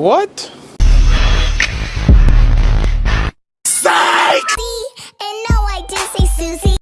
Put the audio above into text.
What?